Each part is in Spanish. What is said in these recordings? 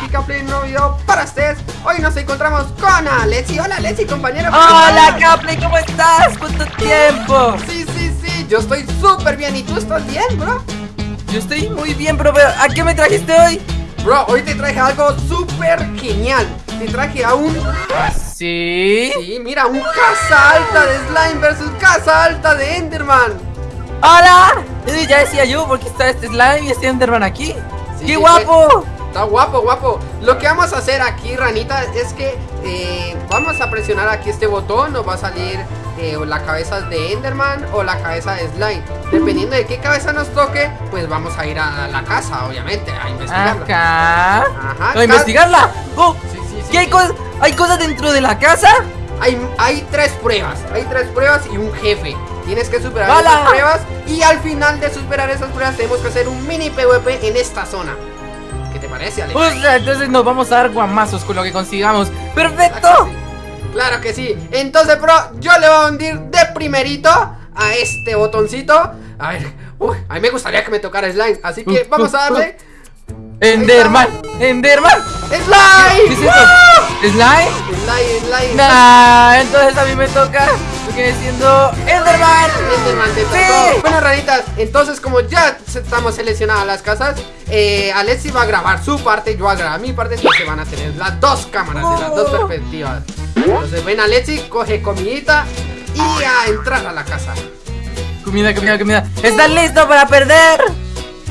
aquí Capley, un nuevo video para ustedes Hoy nos encontramos con Alexi Hola Alexi, compañero Hola Capley, ¿cómo estás? ¿Cuánto tiempo? Sí, sí, sí, yo estoy súper bien ¿Y tú estás bien, bro? Yo estoy muy bien, bro, pero ¿a qué me trajiste hoy? Bro, hoy te traje algo súper genial Te traje a un... ¿Sí? Sí, mira, un casa alta de Slime versus casa alta de Enderman ¡Hola! Ya decía yo, porque está este Slime y este Enderman aquí Sí, ¡Qué sí, guapo! Está guapo, guapo Lo que vamos a hacer aquí, ranita, es que eh, Vamos a presionar aquí este botón Nos va a salir eh, o la cabeza de Enderman o la cabeza de Slime Dependiendo de qué cabeza nos toque Pues vamos a ir a la casa, obviamente, a investigarla Acá Ajá, ¿A investigarla? ¡Oh! Sí, sí, sí, ¿Qué hay cosas? ¿Hay cosas dentro de la casa? Hay, hay tres pruebas, hay tres pruebas y un jefe Tienes que superar ¡Hala! esas pruebas Y al final de superar esas pruebas tenemos que hacer un mini PvP en esta zona ¿Qué te parece, Alex? O sea, entonces nos vamos a dar guamazos con lo que consigamos ¡Perfecto! Claro que sí. Entonces, bro, yo le voy a hundir de primerito a este botoncito. A ver, uy, a mí me gustaría que me tocara slime. Así que vamos a darle. ¡Enderman! ¡Enderman! ¿Qué es ¡Slime! esto? ¿Slime? Slime, slime. Nah, entonces a mí me toca lo que viene siendo. Enderman ranitas, entonces como ya estamos seleccionadas las casas, eh, Alexi va a grabar su parte, yo voy a grabar mi parte, entonces van a tener las dos cámaras de las dos Oh. perspectivas. Entonces ven Alexi, coge comidita y a entrar a la casa. Comida, comida, comida. ¿Estás listo para perder?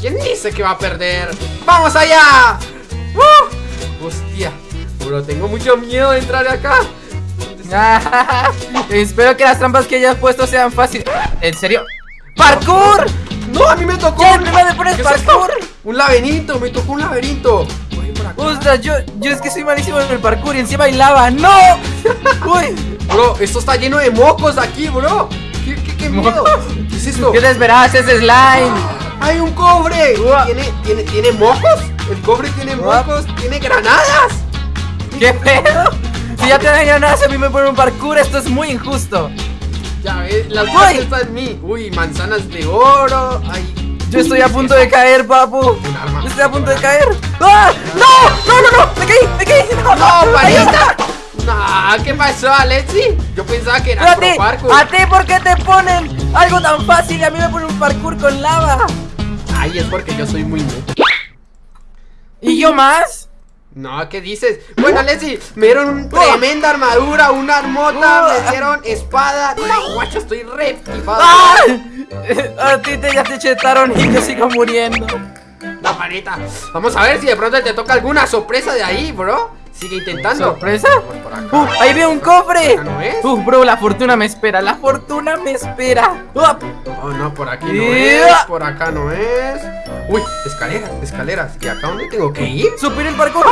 ¿Quién dice que va a perder? ¡Vamos allá! ¡Uh! Hostia, bro, tengo mucho miedo de entrar acá. Espero que las trampas que hayas puesto sean fáciles. ¿En serio? ¡Parkour! ¡No, a mí me tocó! ¿Qué? ¿Primero me pones parkour? Un laberinto, me tocó un laberinto. Ostras, yo, yo es que soy malísimo en el parkour y encima hay lava. ¡No! Uy, Bro, esto está lleno de mocos aquí, bro. ¿Qué, qué, qué miedo? ¿Qué es esto? ¿qué te esperabas? Es slime. ¡Hay un cobre! ¿Tiene, tiene, ¿Tiene mocos? El cobre tiene mocos, tiene granadas. ¿Qué pedo? Si ya te dan ganas, a mí me ponen un parkour, esto es muy injusto. Ya ves, las cosas están en mí. Uy, manzanas de oro. Ay, Yo estoy a punto de caer, papu. Yo estoy a punto de caer. ¡Ah! ¡No! ¡No, no, no! ¡Me caí! ¡Me caí! ¡No! ¡No, ¿qué pasó, Alexi? Yo pensaba que era pro parkour. ¿a ti por qué te ponen algo tan fácil y a mí me ponen un parkour con lava? Ay, es porque yo soy muy noob. ¿Y yo más? No, ¿qué dices? Bueno, Alexi, me dieron una tremenda armadura, una armota, me dieron espada. Guacho, estoy re. ¡Ah! A ti te, ya te chetaron y yo sigo muriendo. La panita. Vamos a ver si de pronto te toca alguna sorpresa de ahí, bro. Sigue intentando. ¿Sorpresa? ¡Uh! ¡Ahí veo un cofre! ¿Acá no es? ¡Uh, bro! La fortuna me espera, la fortuna me espera. ¡Uh! Oh, no, por aquí no es, por acá no es. Uy, escaleras, escaleras. ¿Y acá dónde tengo que ir? ¡Superé el parkour!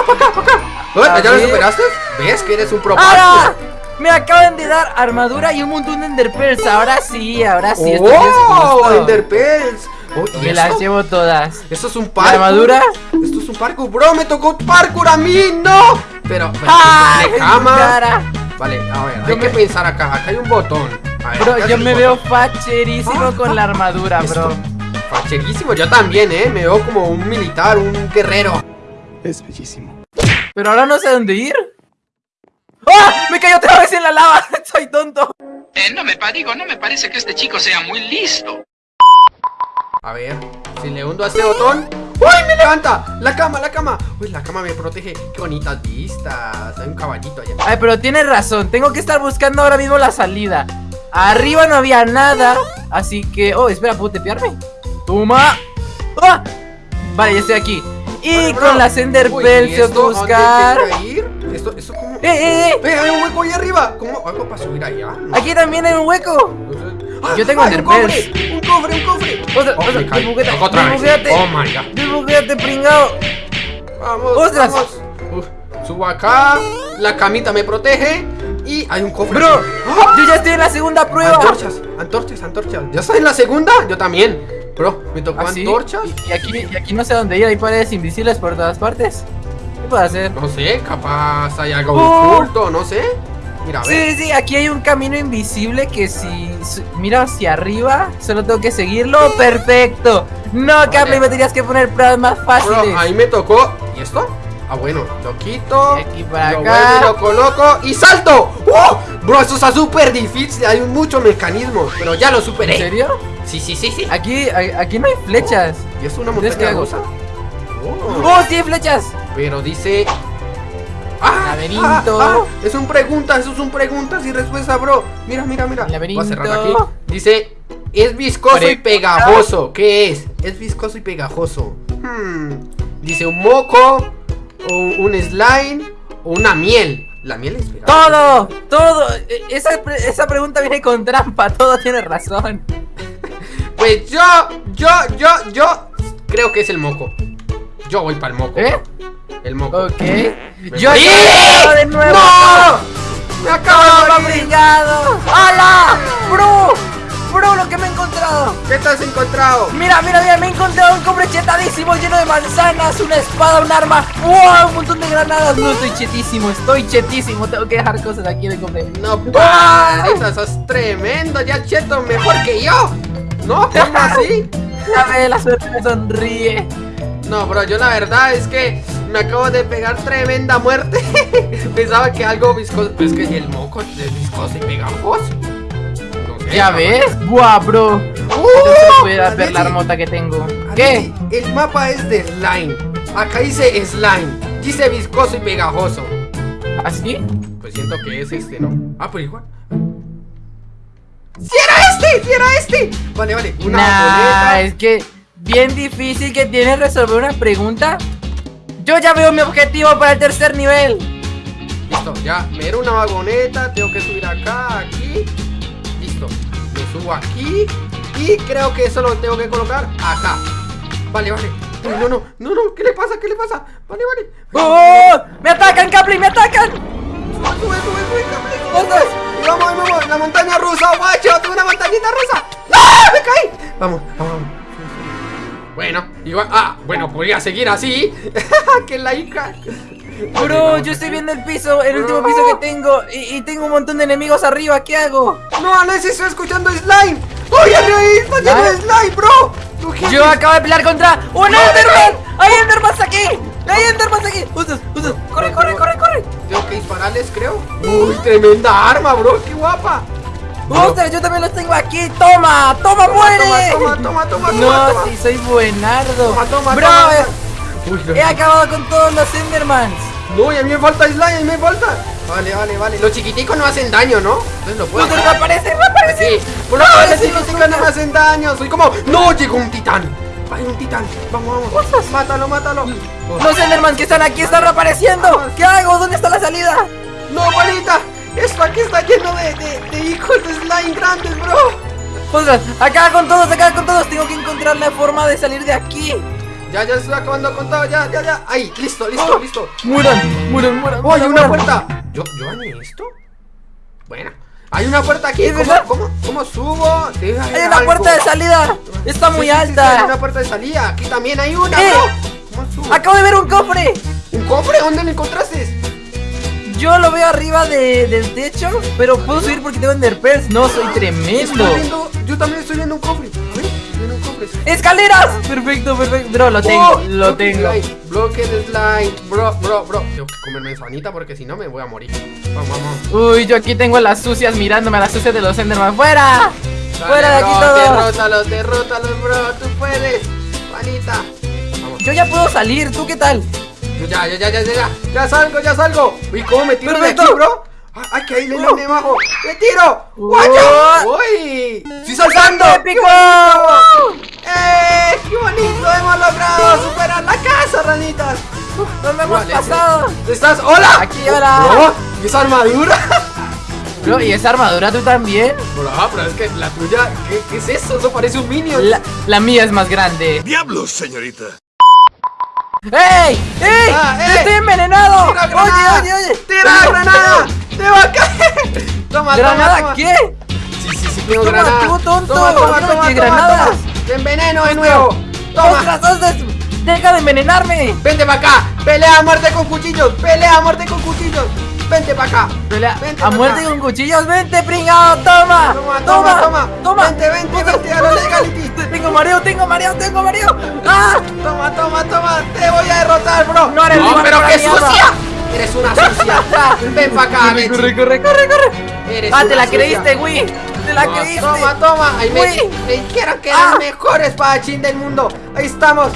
¿Oh, A ¿Ya lo superaste? ¿Ves que eres un pro ¡Ahora! parkour? Me acaban de dar armadura y un montón de enderpearls. Ahora sí, ahora sí. ¡Oh! Enderpearls. Oh, ¿y Me las llevo todas. Esto es un ¿La parkour. armadura? Esto es un parkour, bro. Me tocó parkour a mí, no. Pero, pero ¡Ah! cama. Vale, a ver, Yo hay que me- pensar acá. Acá hay un botón. A ver, Bro, acá yo me botón. veo facherísimo Ah, con la armadura, Esto, bro. Facherísimo, yo también, eh. Me veo como un militar, un guerrero. Es bellísimo. Pero ahora no sé dónde ir. ¡Ah! ¡Me cayó otra vez en la lava! ¡Soy tonto! Eh, no me digo, no me parece que este chico sea muy listo. A ver, si le hundo a este botón. ¡Uy! ¡Me levanta! ¡La cama, la cama! ¡Uy, la cama me protege! ¡Qué bonitas vistas! Hay un caballito allá. Ay, pero tienes razón. Tengo que estar buscando ahora mismo la salida. Arriba no había nada. Así que. Oh, espera, ¿puedo tepearme? ¡Toma! ¡Ah! Vale, ya estoy aquí. Y Vale, bro. con las Ender Uy, Pearls ¿y tengo esto que a dónde buscar. ir? ¿Esto, esto cómo? ¡Eh, eh, eh! ¡Eh, hay un hueco ahí arriba! ¿Cómo hago para subir allá? No, Aquí también hay un hueco. no sé. ¡Ah! Yo tengo ¡Hay un Ender cofre! Pearls. ¡Un cofre, un cofre! Oh, desbuguete, Toca otra desbuguete. Oh my god. Desbuguete, pringao. Vamos, Ostras. vamos. Uf, subo acá. La camita me protege. Y hay un cofre. Bro, ¡Ah! yo ya estoy en la segunda prueba. Antorchas, antorchas, antorchas. ¿Ya estás en la segunda? Yo también. Bro, me tocó ¿Ah, antorchas. Y, y aquí, y aquí no sé dónde ir, hay paredes invisibles por todas partes. ¿Qué puedo hacer? No sé, capaz hay algo Oh. oculto, no sé. Mira. Sí, sí, aquí hay un camino invisible que si miro hacia arriba, solo tengo que seguirlo. ¡Perfecto! No, Capley, me tenías que poner pruebas más fáciles. Bro, ahí me tocó. ¿Y esto? Ah, bueno, lo quito. Y aquí para lo acá. vuelvo lo coloco y salto. ¡Oh! Bro, eso está súper difícil. Hay muchos mecanismos, pero ya lo superé. ¿En serio? Sí, sí, sí, sí. Aquí, aquí no hay flechas. ¿Y es una ¿Entonces qué montaña rusa? Oh. ¡Oh, sí hay flechas! Pero dice. ¡Ah! Laberinto. ah, ah, es un pregunta, eso es un preguntas y respuesta, bro. Mira, mira, mira. Laberinto. Voy a cerrar aquí. Dice. Es viscoso y Pregunta. pegajoso. ¿Qué es? Es viscoso y pegajoso. Hmm. Dice un moco, o un slime, o una miel. La miel es pegajosa. ¡Todo! ¡Todo! E- Esa, esa pregunta viene con trampa, todo tiene razón. Pues yo, yo, yo, yo creo que es el moco. Yo voy para el moco. ¿Eh? El moco. Ok. Me Yo de nuevo. ¡No! ¡Me acabo de brillado! ¡Hala! ¡Bro! ¡Bro, lo que me he encontrado! ¿Qué te has encontrado? Mira, mira, mira, me he encontrado un cofre chetadísimo lleno de manzanas, una espada, un arma, ¡wow! Un montón de granadas. No, estoy chetísimo, estoy chetísimo. Tengo que dejar cosas aquí en el cofre. No, parita, sos tremendo, ya cheto, mejor que yo. No, ¿cómo así? A ver, la suerte me sonríe. No, bro, yo la verdad es que me acabo de pegar tremenda muerte. Pensaba que algo viscoso. Pero es que el moco es viscoso y pegajoso. No ¿Ya ves? ¡Buah, bro! ¡Uh! Entonces puedes ver la armota que tengo. ¿Qué? El mapa es de slime. Acá dice slime. Dice viscoso y pegajoso. ¿Así? Pues siento que es este, ¿no? Ah, pues igual. ¡Si era este! ¡Si era este! Vale, vale. Una Nah, es que bien difícil que tiene resolver una pregunta. Yo ya veo mi objetivo para el tercer nivel. Listo, ya. Me era una vagoneta. Tengo que subir acá, aquí. Subo aquí. Y creo que eso lo tengo que colocar acá. Vale, vale. Uy, no, no, no, no. ¿Qué le pasa? ¿Qué le pasa? Vale, vale. ¡Oh! ¡Me atacan, Capri! ¡Me atacan! Sube, sube, sube, sube, Capri, ¿Dónde? vamos, ahí vamos. La montaña rusa, guacho. Tengo una montañita rusa. ¡No! ¡Me caí! Vamos, vamos, vamos. Bueno, igual. Ah, bueno, podría seguir así. que la hija. Bro, yo estoy viendo el piso, el último piso que tengo y, y tengo un montón de enemigos arriba, ¿qué hago? No, Alex, estoy escuchando slime. ¡Oye, ahí está lleno de slime, bro! Yo acabo de pelear contra un Enderman. ¡Hay Endermans aquí! ¡Hay Endermans aquí! ¡Usos, usos! ¡Corre, corre, corre, corre! Tengo que dispararles, creo. Uy, tremenda arma, bro. ¡Qué guapa! ¡Ostras, yo también los tengo aquí! ¡Toma! ¡Toma, muere! Toma, toma, toma, toma, No, sí, soy buenardo. Toma, toma, Bro, toma. no. he acabado con todos los Endermans. No, y a mí me falta slime, a mí me falta. Vale, vale, vale. Los chiquiticos no hacen daño, ¿no? Entonces lo puedo. ¡Usos, reaparece, reaparece! Sí. Por lo menos los chiquiticos no me hacen daño. Soy como. ¡No! Llegó un titán. Hay un titán. Vamos, vamos. Mátalo, mátalo. Los Endermans que están aquí están reapareciendo. ¿Qué hago? ¿Dónde está la salida? No, bolita. Esto aquí está lleno de, de, de hijos de slime grandes, bro. Ostras, acá con todos, acá con todos. Tengo que encontrar la forma de salir de aquí. Ya, ya estoy acabando con todo. Ya, ya, ya. Ahí, listo, listo, listo. Muran, muran, muran. ¡Oh, hay una puerta! ¿Yo, ¿Yo gané esto? Bueno, hay una puerta aquí. ¿Es ¿Cómo, cómo, cómo subo? Debe Hay una algo. puerta de salida. Está muy sí, sí, sí, alta. hay una puerta de salida. Aquí también hay una, ¡Eh! ¿Cómo subo? Acabo de ver un cofre. ¿Un cofre? ¿Dónde lo encontraste? Yo lo veo arriba de- del techo, pero puedo subir porque tengo enderpearls. No, soy tremendo. Viendo, yo también estoy viendo un cofre. ¡Escaleras! Perfecto, perfecto. Bro, lo tengo, Oh, lo tengo. slime, Bloque de slime. Bro, bro, bro. Tengo que comerme sanita porque si no me voy a morir. Vamos, vamos. Uy, yo aquí tengo a las sucias mirándome, a las sucias de los Enderman. ¡Fuera! Dale, ¡Fuera de aquí bro, todo! Derrótalos, derrótalos, bro. Tú puedes. Manita. Vamos. Yo ya puedo salir, ¿tú qué tal? Yo ya, ya, ya, ya, ya, ya, ya salgo, ya salgo. Uy, ¿cómo me tiro de aquí, bro? Ah, Ay, que ahí le Uh. de abajo. ¡Me tiro! ¡Guacha! ¡Uy! ¡Sí saltando! ¡Épico! ¿Estás? ¡Hola! Aquí, hola. ¿y esa armadura? Bro, ¿y esa armadura tú también? Bro, ah, pero es que la tuya, ¿qué, qué es eso? Eso parece un minion. La, la mía es más grande. ¡Diablos, señorita! ¡Ey! ¡Ey! Ah, eh. ¡Estoy envenenado! ¡Tira Oye, granada! oye, oye. ¡Tira granada! ¡Te va a caer! ¡Toma, ¿Granada toma, toma! qué? Sí, sí, sí, tengo Toma, granada. tú, tonto, Toma, toma, ¿por qué no toma, toma, granadas? toma. Te enveneno de nuevo. Toma. ¡Ostras, ostras! ¡Deja de envenenarme! Vente para acá. Pelea a muerte con cuchillos. Pelea a muerte con cuchillos. Vente para acá. Pelea Vente a muerte acá. con cuchillos. Vente, pringado. Toma. Toma, toma, toma. Toma. Vente, vente, vente a la legality. Tengo mareo, tengo mareo, tengo mareo. ¡Ah! Toma, toma, toma. Te voy a derrotar, bro. No eres No, pero qué sucia. Eres una sucia. Ven para acá, Mechi. corre, corre, corre, corre. Eres Ah, te la sucia. creíste, güey. Te la Toma, creíste. Toma, toma. Ay. Mechi. Me dijeron que Ah. el mejor espadachín del mundo. Ahí estamos.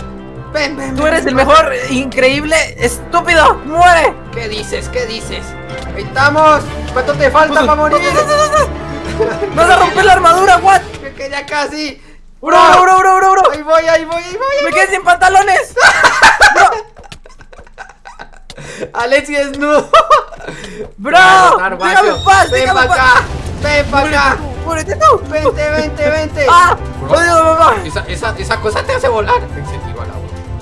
Ven, ven, Tú eres ven. el mejor, increíble, estúpido. ¡Muere! ¿Qué dices? ¿Qué dices? Ahí estamos. ¿Cuánto te falta para morir? ¡No se rompe la armadura, what! Que, que ya casi. ¡Bro, bro, bro, bro, bro! Ahí voy, ahí voy, ahí voy. ¡Me quedé sin pantalones! Alexi desnudo. ¡Bro! ¡Déjame en paz! Ven para acá. Ven para acá. ¡Muérete tú! Vente, vente, vente. ¡Ah! Bro. ¡Odio, mamá! Esa, esa, esa cosa te hace volar.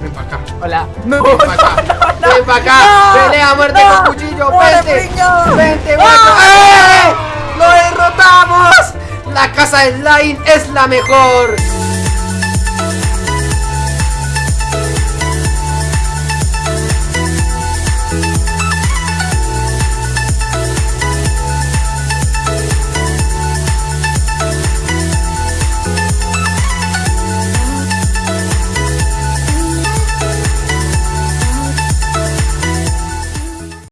Ven para acá. Hola. No, Ven para acá. Ven para acá. No, Pelea a muerte no. con cuchillo. Vente. Vente. ¡Eh! ¡Lo derrotamos! La casa de Slime es la mejor.